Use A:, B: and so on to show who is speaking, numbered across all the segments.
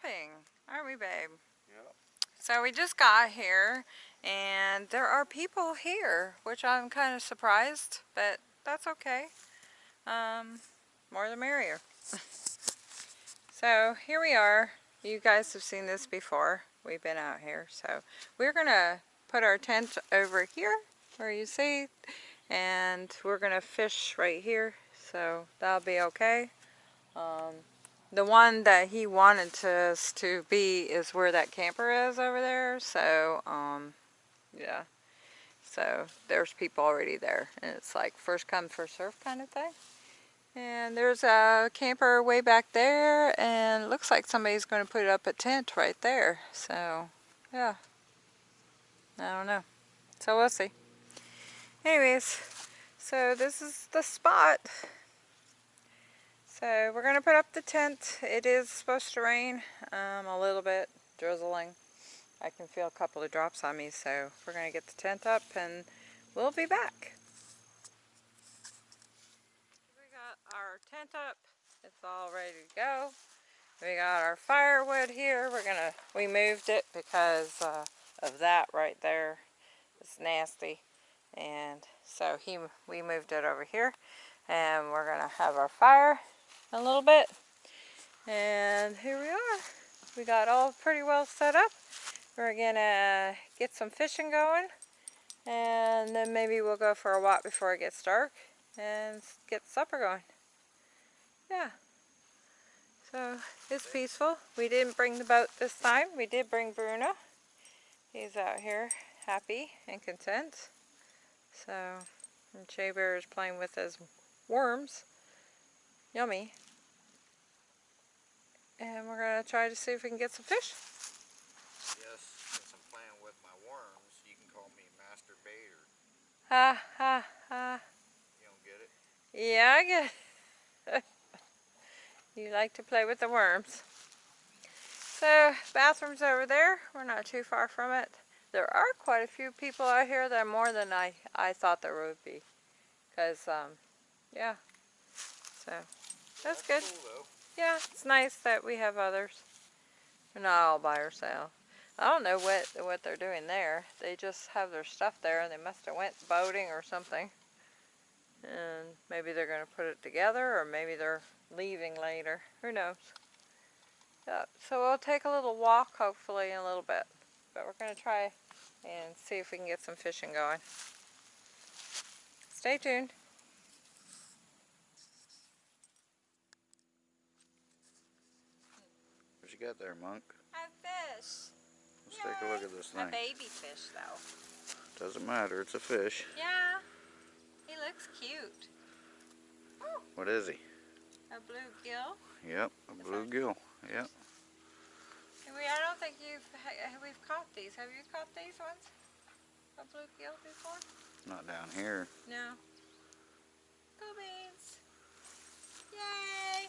A: camping, aren't we, babe?
B: Yep.
A: So we just got here, and there are people here, which I'm kind of surprised, but that's okay. Um, more the merrier. so here we are. You guys have seen this before. We've been out here. So we're going to put our tent over here, where you see, and we're going to fish right here. So that'll be okay. Um, the one that he wanted us to be is where that camper is over there. So, um, yeah. So there's people already there. And it's like first come, first serve kind of thing. And there's a camper way back there. And looks like somebody's going to put up a tent right there. So, yeah. I don't know. So we'll see. Anyways, so this is the spot. So we're going to put up the tent. It is supposed to rain um, a little bit, drizzling. I can feel a couple of drops on me, so we're going to get the tent up and we'll be back. We got our tent up. It's all ready to go. We got our firewood here. We're going to, we moved it because uh, of that right there. It's nasty. And so he, we moved it over here. And we're going to have our fire a little bit. And here we are. We got all pretty well set up. We're gonna get some fishing going and then maybe we'll go for a walk before it gets dark and get supper going. Yeah. So it's peaceful. We didn't bring the boat this time. We did bring Bruno. He's out here happy and content. So, and Bear is playing with his worms. Yummy. And we're going to try to see if we can get some fish.
B: Yes, since I'm playing with my worms, you can call me Master Baiter.
A: Ha ha ha.
B: You don't get it?
A: Yeah, I get it. you like to play with the worms. So, bathroom's over there. We're not too far from it. There are quite a few people out here that are more than I, I thought there would be. Because, um, yeah. So, that's, good.
B: Cool,
A: yeah, it's nice that we have others. We're not all by ourselves. I don't know what what they're doing there. They just have their stuff there and they must have went boating or something. And maybe they're going to put it together or maybe they're leaving later. Who knows? Yeah, so we'll take a little walk hopefully in a little bit. But we're going to try and see if we can get some fishing going. Stay tuned.
B: You got there, Monk?
A: A fish.
B: Let's Yay. take a look at this thing.
A: A baby fish, though.
B: Doesn't matter, it's a fish.
A: Yeah, he looks cute.
B: Oh. What is he?
A: A bluegill.
B: Yep, a bluegill. Yep.
A: We, I don't think you've we've caught these. Have you caught these ones? A bluegill before?
B: Not down here.
A: No. Go beans. Yay!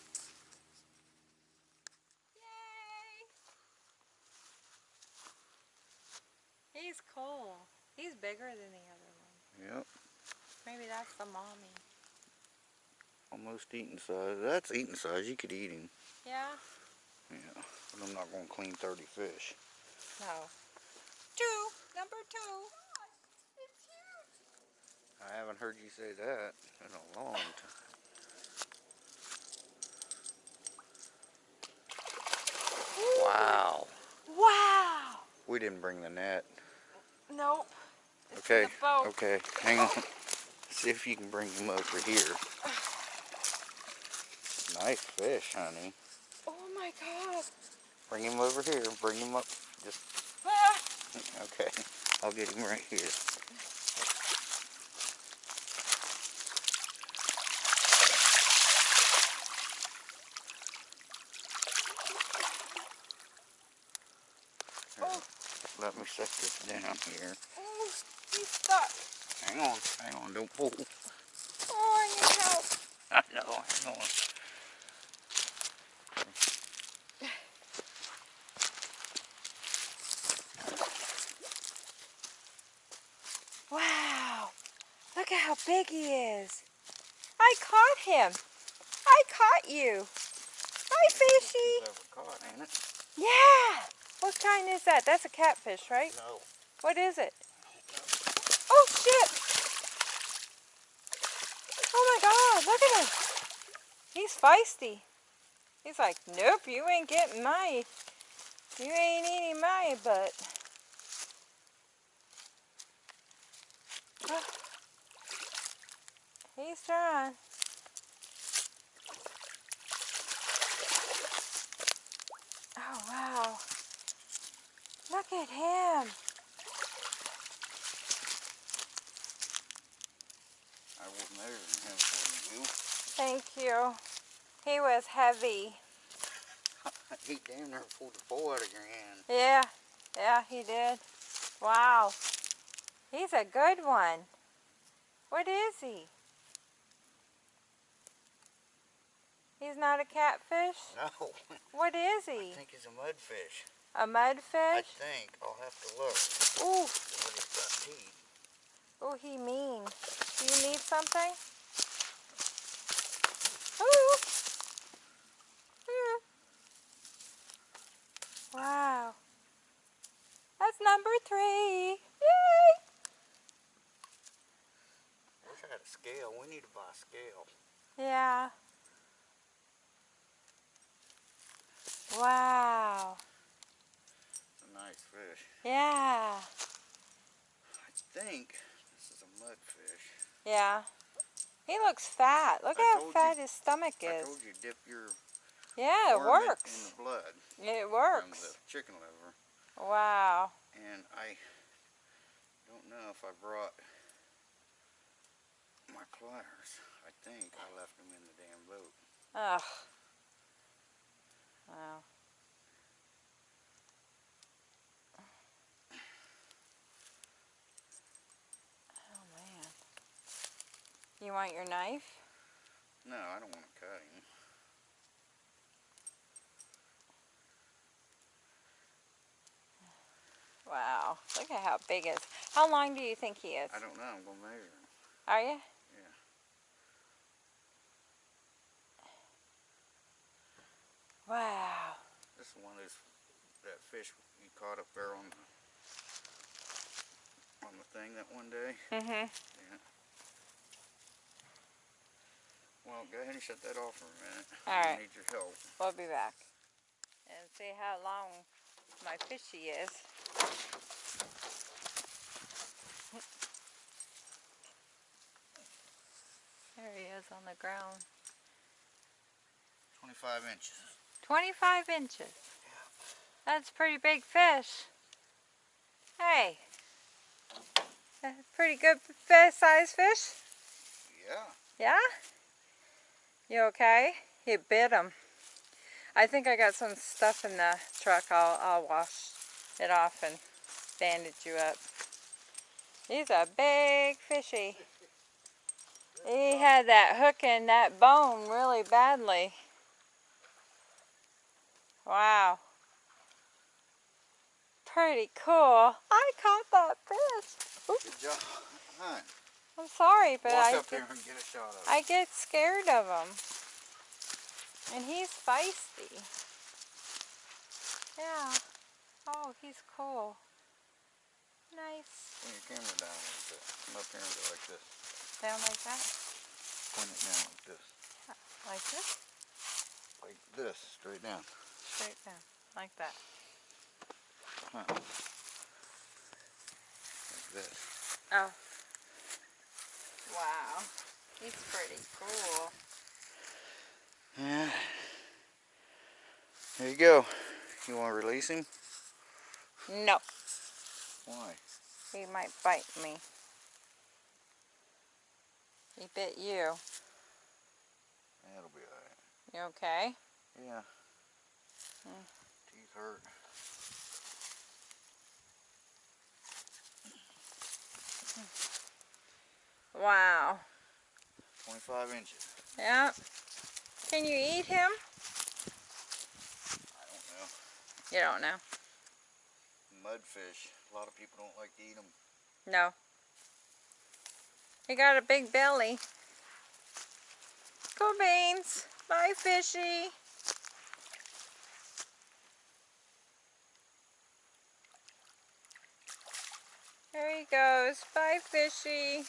A: He's cool. He's bigger than the other one.
B: Yep.
A: Maybe that's the mommy.
B: Almost eating size. That's eating size. You could eat him.
A: Yeah?
B: Yeah. But I'm not going to clean 30 fish.
A: No. Two. Number two. It's huge.
B: I haven't heard you say that in a long time. Wow.
A: Wow.
B: We didn't bring the net.
A: Nope.
B: It's okay. Okay. Hang on. See if you can bring him over here. Nice fish, honey.
A: Oh my god.
B: Bring him over here. Bring him up. Just. Ah. Okay. I'll get him right here. Let me set this down here.
A: Oh, he's stuck.
B: Hang on, hang on, don't pull.
A: Oh, I need help.
B: I know, hang on.
A: Wow, look at how big he is. I caught him. I caught you. Hi, fishy.
B: Caught, ain't it?
A: Yeah! What kind is that? That's a catfish, right?
B: No.
A: What is it? Oh shit! Oh my god, look at him! He's feisty. He's like, nope, you ain't getting my, you ain't eating my butt. He's trying. Oh wow. Look at him.
B: I was measuring him for you.
A: Thank you. He was heavy.
B: he damn near pulled the bow out of your hand.
A: Yeah, yeah, he did. Wow. He's a good one. What is he? He's not a catfish?
B: No.
A: What is he?
B: I think he's a mudfish.
A: A mudfish?
B: I think. I'll have to look.
A: Ooh,
B: But it's got teeth.
A: ooh, he mean. Do you need something? Ooh. Ooh. Wow. That's number three. Yay!
B: I Wish I had a scale. We need to buy a scale.
A: Yeah. Wow.
B: It's a nice fish.
A: Yeah.
B: I think this is a mudfish.
A: Yeah. He looks fat. Look
B: I
A: how fat
B: you-
A: his stomach
B: I
A: is.
B: told you dip your
A: Yeah, it works.
B: in the blood
A: It
B: from
A: works.
B: the chicken liver.
A: Wow.
B: And I don't know if I brought my pliers. I think I left them in the damn boat.
A: Ugh. Wow. You want your knife?
B: No, I don't want to cut him.
A: Wow. Look at how big it is. How long do you think he is?
B: I don't know. I'm going to measure him.
A: Are you?
B: Yeah.
A: Wow.
B: This is one of those, that fish you caught up there on the, on the thing that one day.
A: Mm-hmm.
B: Yeah. Well, go ahead and shut that off for a minute.
A: All
B: I need your help.
A: We'll be back. And see how long my fishy is. There he is on the ground.
B: 25 inches.
A: 25 inches. Yeah. That's a pretty big fish. Hey. That's a pretty good fish, size fish.
B: Yeah.
A: Yeah? You okay? He bit him. I think I got some stuff in the truck. I'll, I'll wash it off and bandage you up. He's a big fishy. He had that hook in that bone really badly. Wow. Pretty cool. I caught that fish. Oops,
B: Good job. Hi.
A: I'm sorry, but
B: Walk
A: I
B: up there and get a shot of it.
A: I get scared of him. And he's feisty. Yeah. Oh, he's cool. Nice.
B: Bring your camera down a little bit. Come up here and go like this.
A: Down like that?
B: Point it down like this.
A: Like this?
B: Like this. Straight down.
A: Straight down. Like that.
B: Huh. Like this.
A: Oh. Wow. He's pretty cool.
B: Yeah. There you go. You want to release him?
A: No.
B: Why?
A: He might bite me. He bit you.
B: That'll be alright.
A: You okay?
B: Yeah.
A: Hmm.
B: Teeth hurt.
A: Wow.
B: 25 inches.
A: Yeah. Can you eat him?
B: I don't know.
A: You don't know.
B: Mudfish. A lot of people don't like to eat them.
A: No. He got a big belly. Go beans. Bye fishy. There he goes. Bye fishy.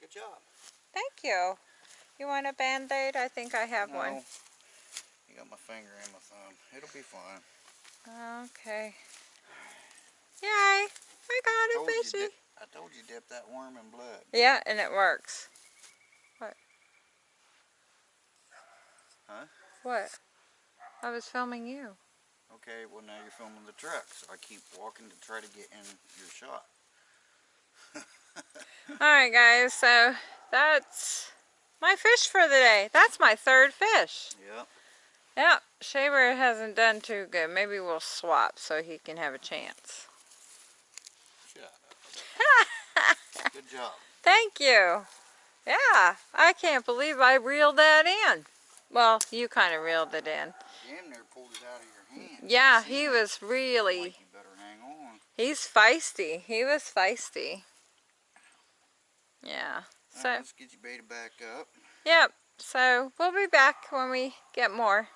B: Good job.
A: Thank you. You want a band-aid? I think I have
B: no.
A: one.
B: You got my finger and my thumb. It'll be fine.
A: Okay. Yay! I got a fishy.
B: dip- I told you dip that worm in blood.
A: Yeah, and it works. What?
B: Huh?
A: What? I was filming you.
B: Okay, well now you're filming the truck, so I keep walking to try to get in your shot.
A: Alright guys, so that's my fish for the day. That's my third fish.
B: Yep.
A: Yep, Shaver hasn't done too good. Maybe we'll swap so he can have a chance.
B: Good job.
A: Thank you. Yeah, I can't believe I reeled that in. Well, you kind of reeled it in.
B: Damn near pulled it out of your hand.
A: Mm,
B: yeah,
A: he was really,
B: Like you better hang on.
A: he's feisty. He was feisty. Yeah. So,
B: right, let's get your beta back up.
A: yep. So, we'll be back when we get more.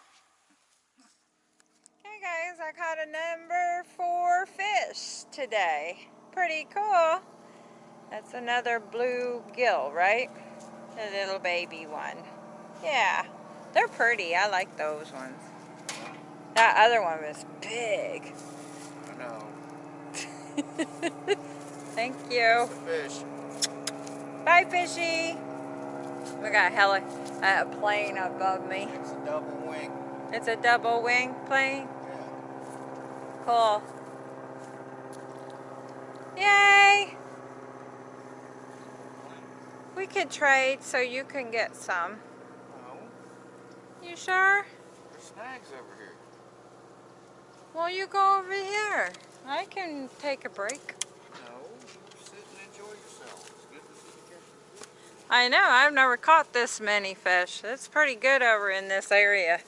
A: Okay guys, I caught a number four fish today. Pretty cool. That's another blue gill, right? The little baby one. Yeah, they're pretty. I like those ones. That other one was big.
B: I know.
A: Thank you. Bye, fishy. We got a heli a plane above me.
B: It's a double wing.
A: It's a double wing plane.
B: Yeah.
A: Cool. Yay! We could trade so you can get some.
B: No,
A: You sure?
B: there's snags over here.
A: Well, you go over here. I can take a break.
B: No, you sit and enjoy yourself. It's good to see you catch
A: I know, I've never caught this many fish. It's pretty good over in this area.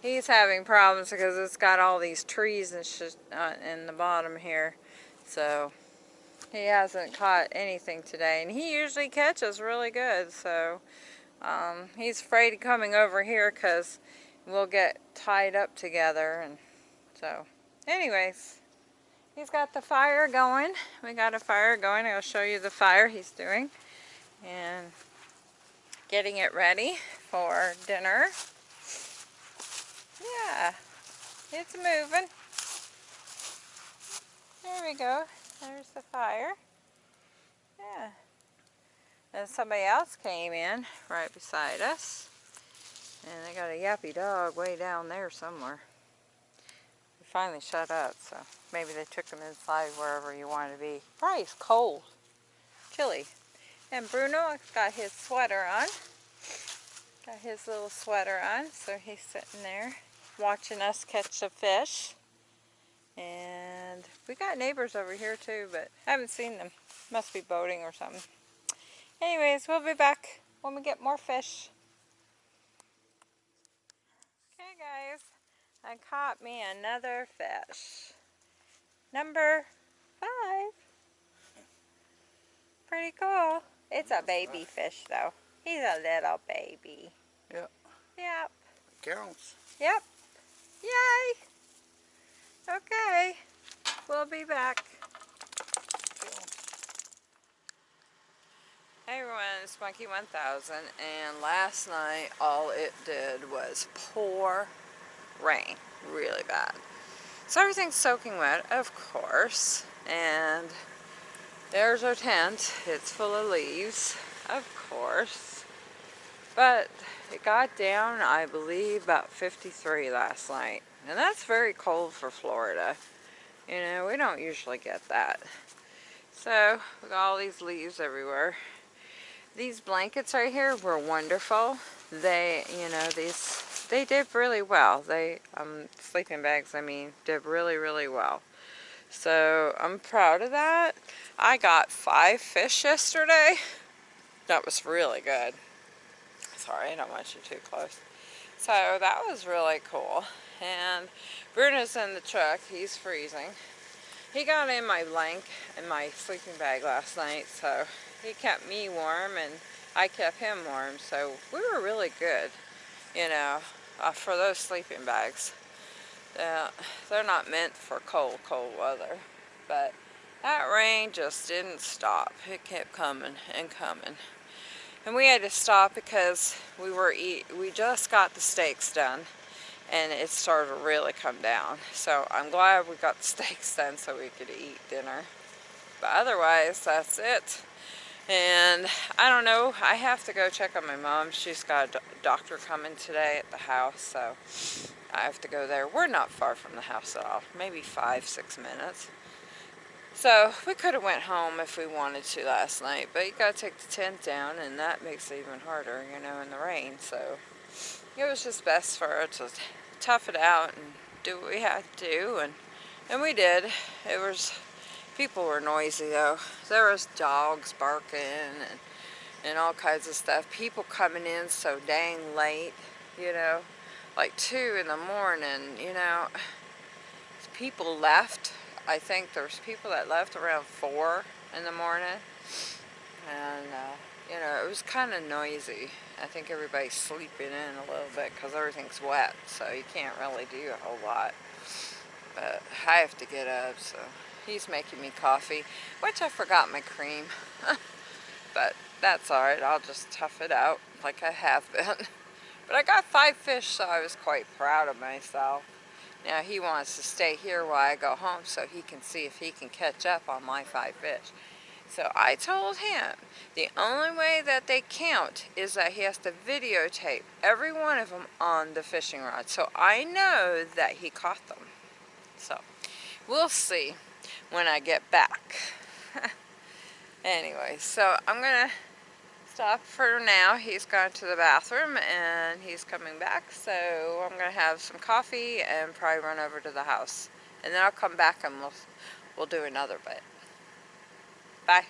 A: He's having problems because it's got all these trees and shit uh, in the bottom here. So he hasn't caught anything today. And he usually catches really good. So um, he's afraid of coming over here because we'll get tied up together. And so anyways, he's got the fire going. We got a fire going. I'll show you the fire he's doing and getting it ready for dinner. Yeah, it's moving. There we go. There's the fire. Yeah. And somebody else came in right beside us. And they got a yappy dog way down there somewhere. He finally shut up, so maybe they took him inside wherever you want to be. Probably it's cold. Chilly. And Bruno got his sweater on. Got his little sweater on, so he's sitting there watching us catch the fish. And we got neighbors over here too, but haven't seen them. Must be boating or something. Anyways, we'll be back when we get more fish. Okay guys, I caught me another fish. Number five. Pretty cool. It's a baby fish though. He's a little baby.
B: Yep.
A: Yep.
B: Counts.
A: Yep. Yay. Okay. We'll be back. Hey everyone, it's Monkey 1000 and last night all it did was pour rain really bad. So everything's soaking wet, of course, and there's our tent. It's full of leaves, of course. But it got down, I believe, about 53 last night. And that's very cold for Florida. You know, we don't usually get that. So, we got all these leaves everywhere. These blankets right here were wonderful. They, you know, these, they did really well. They, um, sleeping bags, I mean, did really, really well. So, I'm proud of that. I got five fish yesterday. That was really good. Sorry, I don't want you too close. So, that was really cool. And Bruno's in the truck. He's freezing. He got in my blank in my sleeping bag last night, so he kept me warm and I kept him warm. So we were really good, you know, uh, for those sleeping bags. Yeah, they're not meant for cold, cold weather. But that rain just didn't stop. It kept coming and coming. And we had to stop because we were eat we just got the steaks done and it started to really come down. So I'm glad we got the steaks done so we could eat dinner. But otherwise, that's it. And I don't know, I have to go check on my mom. She's got a doctor coming today at the house, so I have to go there. We're not far from the house at all, maybe five, six minutes. So we could have went home if we wanted to last night, but you gotta take the tent down and that makes it even harder, you know, in the rain. So it was just best for us to tough it out and do what we had to do and and we did. It was people were noisy though. There was dogs barking and and all kinds of stuff. People coming in so dang late, you know, like two in the morning, you know. People left. I think there's people that left around four in the morning. And, uh, you know, it was kind of noisy. I think everybody's sleeping in a little bit because everything's wet, so you can't really do a whole lot. But I have to get up, so he's making me coffee, which I forgot my cream. but that's alright, I'll just tough it out like I have been. But I got five fish, so I was quite proud of myself. Now he wants to stay here while I go home so he can see if he can catch up on my five fish. So I told him the only way that they count is that he has to videotape every one of them on the fishing rod. So I know that he caught them. So we'll see when I get back. anyway, so I'm going to stop for now. He's gone to the bathroom and he's coming back. So I'm going to have some coffee and probably run over to the house. And then I'll come back and we'll, we'll do another bit. Bye.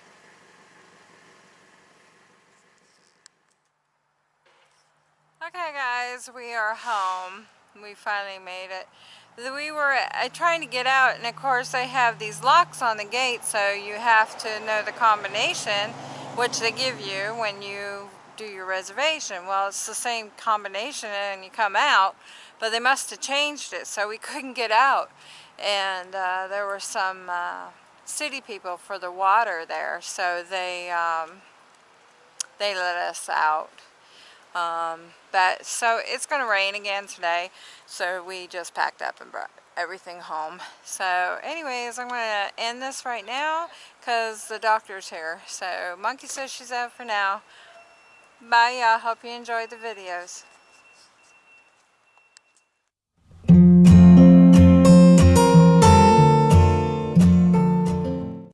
A: Okay guys, we are home. We finally made it. We were uh, trying to get out and of course they have these locks on the gate so you have to know the combination which they give you when you do your reservation. Well, it's the same combination and you come out, but they must have changed it so we couldn't get out. And uh, there were some uh, city people for the water there, so they um, they let us out. Um, but so it's going to rain again today, so we just packed up and brought everything home. So anyways, I'm going to end this right now because the doctor's here. So Monkey says she's out for now. Bye y'all. Hope you enjoyed the videos.